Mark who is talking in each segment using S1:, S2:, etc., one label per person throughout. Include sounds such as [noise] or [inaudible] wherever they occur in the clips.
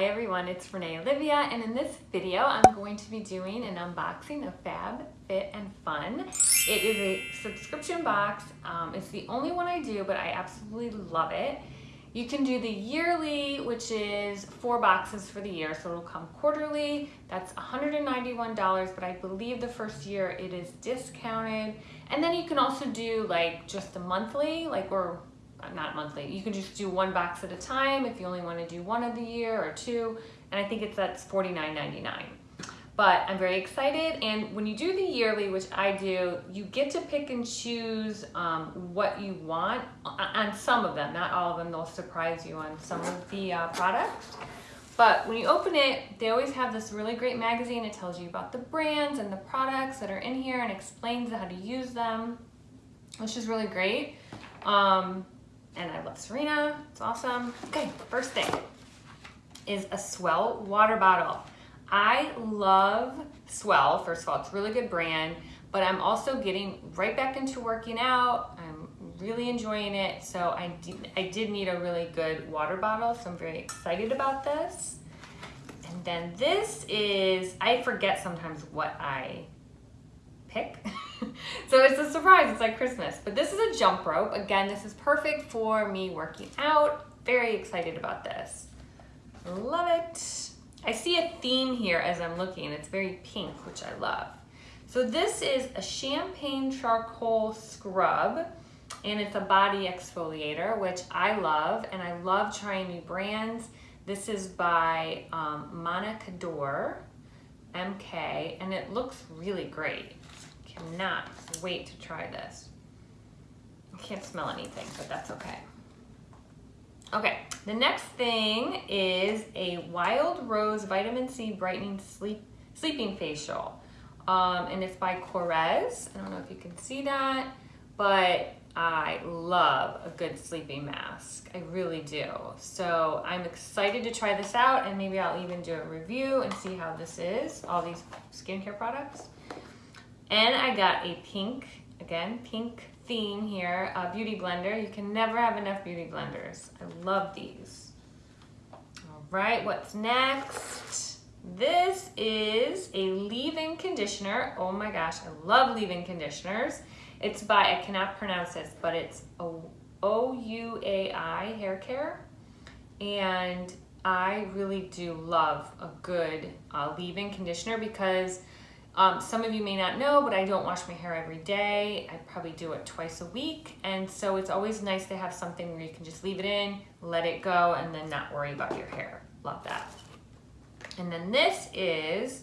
S1: Hi everyone, it's Renee Olivia and in this video I'm going to be doing an unboxing of Fab Fit and Fun. It is a subscription box. Um, it's the only one I do but I absolutely love it. You can do the yearly which is four boxes for the year so it'll come quarterly. That's $191 but I believe the first year it is discounted. And then you can also do like just a monthly like or not monthly. You can just do one box at a time if you only want to do one of the year or two. And I think it's that's $49.99. But I'm very excited. And when you do the yearly, which I do, you get to pick and choose um, what you want on some of them. Not all of them. They'll surprise you on some of the uh, products. But when you open it, they always have this really great magazine. It tells you about the brands and the products that are in here and explains how to use them, which is really great. Um, and I love Serena. It's awesome. Okay, first thing is a S'well water bottle. I love S'well. First of all, it's a really good brand, but I'm also getting right back into working out. I'm really enjoying it. So I did, I did need a really good water bottle. So I'm very excited about this. And then this is, I forget sometimes what I pick. [laughs] so it's a surprise, it's like Christmas. But this is a jump rope. Again, this is perfect for me working out. Very excited about this. Love it. I see a theme here as I'm looking. It's very pink, which I love. So this is a champagne charcoal scrub and it's a body exfoliator, which I love, and I love trying new brands. This is by um, Monica Dor, MK, and it looks really great cannot wait to try this. I can't smell anything, but that's okay. Okay, the next thing is a Wild Rose Vitamin C Brightening Sleep Sleeping Facial. Um, and it's by Korres. I don't know if you can see that, but I love a good sleeping mask. I really do. So I'm excited to try this out and maybe I'll even do a review and see how this is, all these skincare products. And I got a pink, again, pink theme here, a beauty blender. You can never have enough beauty blenders. I love these. All right, what's next? This is a leave-in conditioner. Oh my gosh, I love leave-in conditioners. It's by, I cannot pronounce this, but it's O-U-A-I Hair Care. And I really do love a good uh, leave-in conditioner because um, some of you may not know, but I don't wash my hair every day. I probably do it twice a week. And so it's always nice to have something where you can just leave it in, let it go, and then not worry about your hair. Love that. And then this is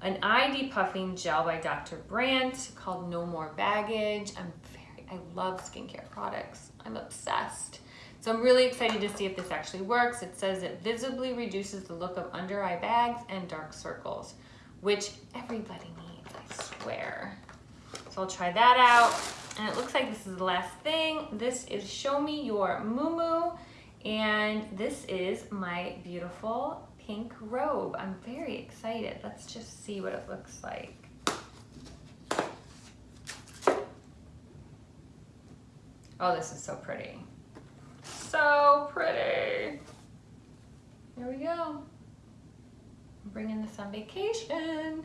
S1: an eye depuffing gel by Dr. Brandt called No More Baggage. I'm very, I love skincare products. I'm obsessed. So I'm really excited to see if this actually works. It says it visibly reduces the look of under eye bags and dark circles which everybody needs, I swear. So I'll try that out. And it looks like this is the last thing. This is Show Me Your Moo And this is my beautiful pink robe. I'm very excited. Let's just see what it looks like. Oh, this is so pretty. So pretty. Here we go bringing this on vacation.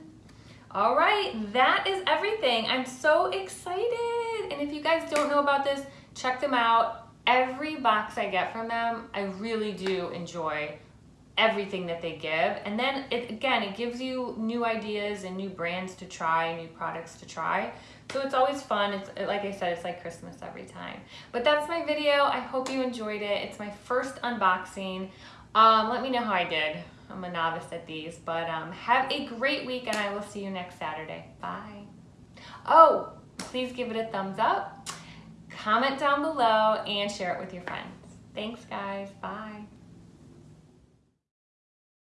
S1: All right, that is everything. I'm so excited. And if you guys don't know about this, check them out. Every box I get from them, I really do enjoy everything that they give. And then it, again, it gives you new ideas and new brands to try, new products to try. So it's always fun. It's like I said, it's like Christmas every time. But that's my video. I hope you enjoyed it. It's my first unboxing. Um, let me know how I did. I'm a novice at these, but um, have a great week and I will see you next Saturday. Bye. Oh, please give it a thumbs up, comment down below, and share it with your friends. Thanks, guys. Bye.